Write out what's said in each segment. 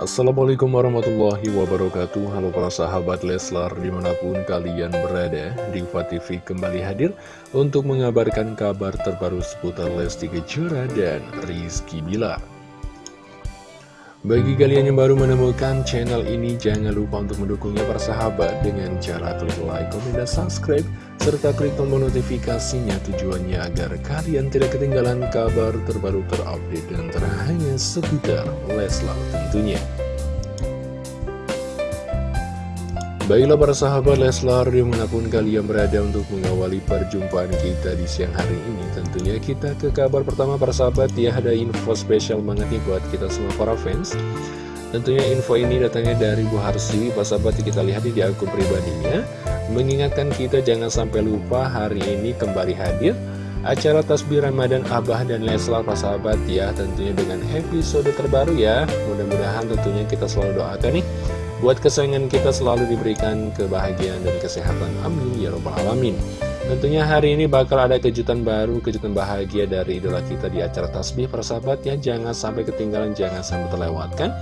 Assalamualaikum warahmatullahi wabarakatuh. Halo para sahabat Leslar di mana pun kalian berada Diva TV kembali hadir untuk mengabarkan kabar terbaru seputar Lesti Kejora dan Rizky Bilar. Bagi kalian yang baru menemukan channel ini, jangan lupa untuk mendukungnya para sahabat dengan cara klik like, komen, dan subscribe, serta klik tombol notifikasinya tujuannya agar kalian tidak ketinggalan kabar terbaru terupdate dan terhangat seputar Leslar tentunya. Baiklah para sahabat Leslar di mana pun kalian berada untuk mengawali perjumpaan kita di siang hari ini Tentunya kita ke kabar pertama para sahabat. Ya ada info spesial banget nih buat kita semua para fans. Tentunya info ini datangnya dari Bu Harsi. Para sahabat kita lihat di akun pribadinya Mengingatkan kita jangan sampai lupa hari ini kembali hadir Acara Tasbih Ramadan Abah dan Leslar para sahabat ya Tentunya dengan episode terbaru ya Mudah-mudahan tentunya kita selalu doakan nih Buat kesayangan kita selalu diberikan kebahagiaan dan kesehatan. Amin. Ya Rabbal Alamin. Tentunya hari ini bakal ada kejutan baru, kejutan bahagia dari idola kita di acara tasbih persahabat ya. Jangan sampai ketinggalan, jangan sampai terlewatkan.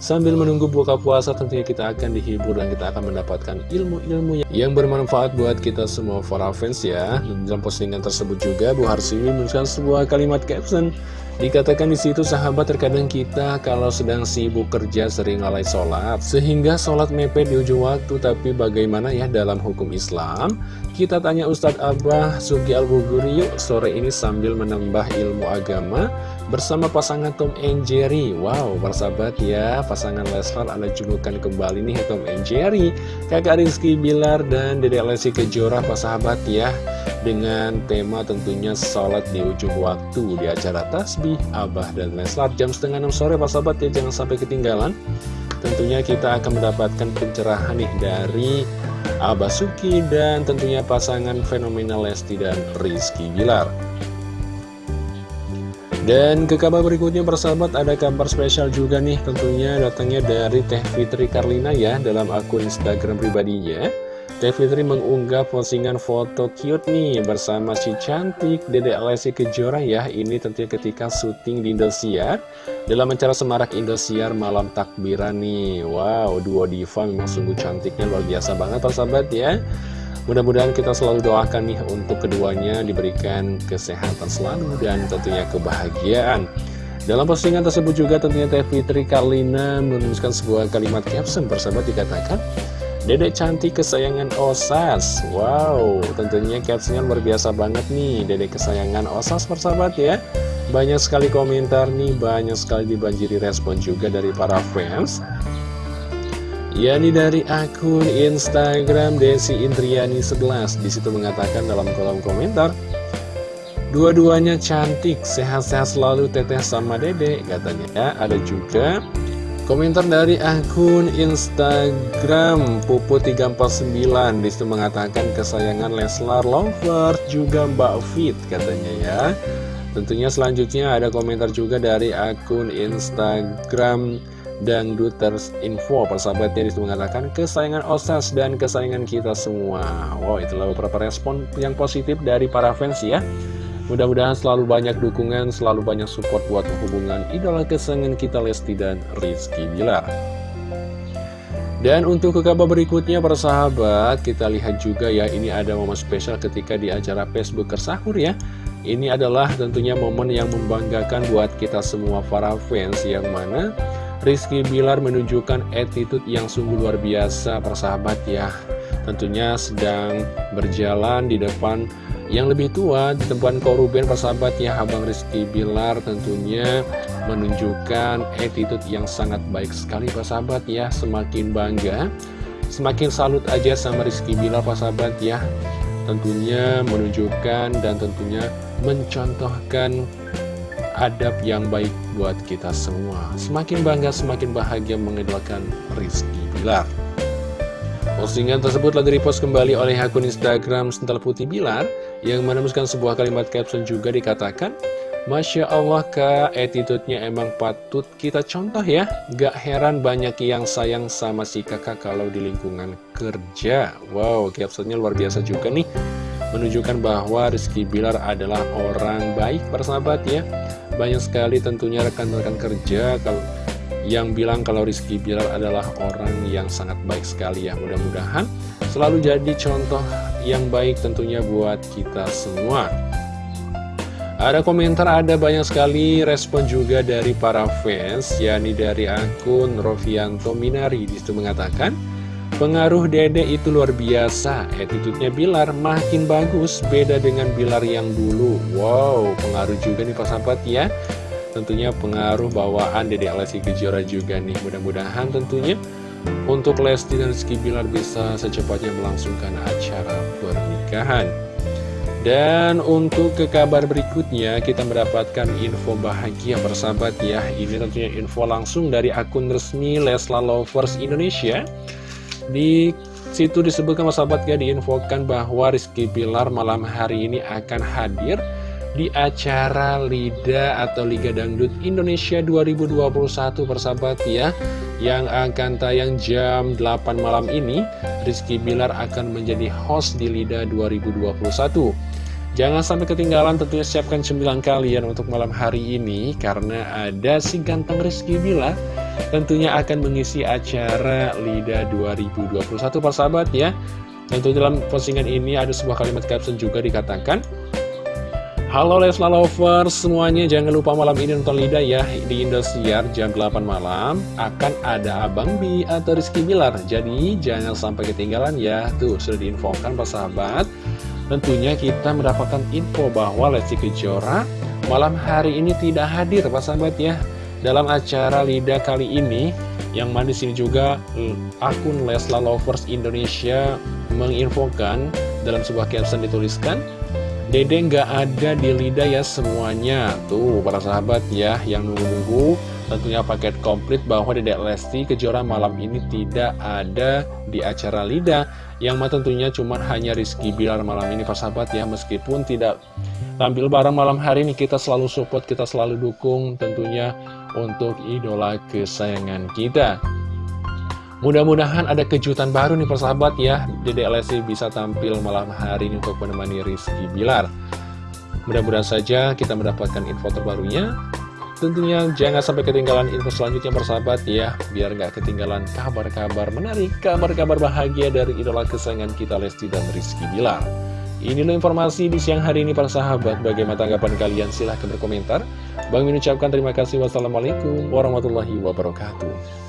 Sambil menunggu buka puasa tentunya kita akan dihibur dan kita akan mendapatkan ilmu-ilmu yang bermanfaat buat kita semua para fans ya. Dalam postingan tersebut juga Bu Harsiwi menuliskan sebuah kalimat caption. Dikatakan di situ sahabat terkadang kita kalau sedang sibuk kerja sering lalai sholat. Sehingga sholat mepet di ujung waktu Tapi bagaimana ya dalam hukum Islam? Kita tanya Ustadz Abah Sugi Al-Buguri yuk sore ini sambil menambah ilmu agama Bersama pasangan Tom and Jerry. Wow persahabat ya. Pasangan Leslar ada julukan kembali nih Tom and Jerry. Kakak Rizky Bilar dan Dede Lesi Kejora sahabat ya. Dengan tema tentunya sholat di ujung waktu di acara tasbih Abah dan Leslar. Jam setengah 6 sore Pak Sahabat ya. Jangan sampai ketinggalan. Tentunya kita akan mendapatkan pencerahan nih dari Abah Suki dan tentunya pasangan fenomenal Lesti dan Rizky Bilar dan ke kabar berikutnya persahabat ada kabar spesial juga nih tentunya datangnya dari Teh Fitri Karlina ya dalam akun Instagram pribadinya. Teh Fitri mengunggah postingan foto cute nih bersama si cantik Dede Alessi Kejora ya Ini tentunya ketika syuting di Indosiar. Dalam acara Semarak Indosiar malam takbiran nih Wow, duo diva memang sungguh cantiknya luar biasa banget sahabat ya Mudah-mudahan kita selalu doakan nih untuk keduanya diberikan kesehatan selalu dan tentunya kebahagiaan. Dalam postingan tersebut juga tentunya Teh Fitri Karlina menuliskan sebuah kalimat caption bersama dikatakan Dedek cantik kesayangan Osas. Wow, tentunya captionnya luar biasa banget nih Dedek kesayangan Osas persahabat ya. Banyak sekali komentar nih Banyak sekali dibanjiri respon juga dari para fans yakni dari akun Instagram Desi Indriani 11 Di situ mengatakan dalam kolom komentar Dua-duanya cantik, sehat-sehat selalu teteh sama dedek katanya. Ya. Ada juga Komentar dari akun Instagram Pupu349 Di situ mengatakan kesayangan Leslar Lover juga Mbak Fit katanya ya. Tentunya selanjutnya ada komentar juga dari akun Instagram Dangduters Info Persahabatnya di situ mengatakan kesayangan Osas dan kesayangan kita semua Wow itulah beberapa respon yang positif dari para fans ya Mudah-mudahan selalu banyak dukungan, selalu banyak support buat hubungan idola kesenangan kita Lesti dan Rizky Bilar. Dan untuk ke kabar berikutnya para sahabat, kita lihat juga ya ini ada momen spesial ketika di acara Facebook Kersahur ya. Ini adalah tentunya momen yang membanggakan buat kita semua para fans yang mana Rizky Bilar menunjukkan attitude yang sungguh luar biasa para sahabat ya. Tentunya sedang berjalan di depan yang lebih tua di tempat Koruben persahabatnya Abang Rizky Bilar tentunya menunjukkan attitude yang sangat baik sekali persahabat ya Semakin bangga, semakin salut aja sama Rizky Bilar persahabat ya Tentunya menunjukkan dan tentunya mencontohkan adab yang baik buat kita semua. Semakin bangga, semakin bahagia mengidolakan Rizky Bilar. Postingan tersebut lagi repost kembali oleh akun Instagram Sental Putih Bilar yang menemukan sebuah kalimat caption juga dikatakan Masya Allah kak, attitude-nya emang patut kita contoh ya. Gak heran banyak yang sayang sama si kakak kalau di lingkungan kerja. Wow, captionnya luar biasa juga nih. Menunjukkan bahwa Rizky Bilar adalah orang baik persahabat ya Banyak sekali tentunya rekan-rekan kerja kalau yang bilang kalau Rizky Bilar adalah orang yang sangat baik sekali ya Mudah-mudahan selalu jadi contoh yang baik tentunya buat kita semua ada komentar, ada banyak sekali respon juga dari para fans, yakni dari akun Rovianto Minari. Di situ mengatakan, pengaruh dede itu luar biasa, attitude-nya Bilar makin bagus, beda dengan Bilar yang dulu. Wow, pengaruh juga nih Pak Sahabat ya. Tentunya pengaruh bawaan dede Lesti Kejora juga nih. Mudah-mudahan tentunya untuk Lesti dan Rizky Bilar bisa secepatnya melangsungkan acara pernikahan. Dan untuk ke kabar berikutnya kita mendapatkan info bahagia bersahabat ya Ini tentunya info langsung dari akun resmi Lesla Lovers Indonesia Di situ disebutkan bersahabat ya diinfokan bahwa Rizky Pilar malam hari ini akan hadir di acara LIDA atau Liga Dangdut Indonesia 2021 persahabat ya yang akan tayang jam 8 malam ini. Rizky Bilar akan menjadi host di LIDA 2021 Jangan sampai ketinggalan tentunya siapkan cemilan kalian untuk malam hari ini Karena ada si ganteng Rizky Bilar Tentunya akan mengisi acara LIDA 2021 persahabat ya. Tentu dalam postingan ini ada sebuah kalimat caption juga dikatakan Halo Lesla Lovers semuanya jangan lupa malam ini nonton Lida ya di Indosiar jam 8 malam. Akan ada Abang Bi atau Rizky Bilar. Jadi jangan sampai ketinggalan ya. Tuh sudah diinfokan Pak sahabat. Tentunya kita mendapatkan info bahwa Lesti Kejora malam hari ini tidak hadir Pak sahabat ya dalam acara Lida kali ini yang mana sini juga eh, akun Lesla Lovers Indonesia menginfokan dalam sebuah caption dituliskan Dede nggak ada di lidah ya semuanya. Tuh para sahabat ya yang nunggu-nunggu Tentunya paket komplit bahwa Dedek Lesti Kejora malam ini tidak ada di acara lidah Yang mah tentunya cuma hanya Rizky Bilar malam ini para sahabat ya Meskipun tidak tampil bareng malam hari ini kita selalu support, kita selalu dukung tentunya untuk idola kesayangan kita. Mudah-mudahan ada kejutan baru nih persahabat ya. Dede Lesti bisa tampil malam hari ini untuk menemani Rizky Bilar. Mudah-mudahan saja kita mendapatkan info terbarunya. Tentunya jangan sampai ketinggalan info selanjutnya persahabat ya. Biar nggak ketinggalan kabar-kabar menarik Kabar-kabar bahagia dari idola kesayangan kita Lesti dan Rizky Bilar Inilah informasi di siang hari ini para sahabat. Bagaimana tanggapan kalian? Silahkan berkomentar. Bang mengucapkan terima kasih. Wassalamualaikum warahmatullahi wabarakatuh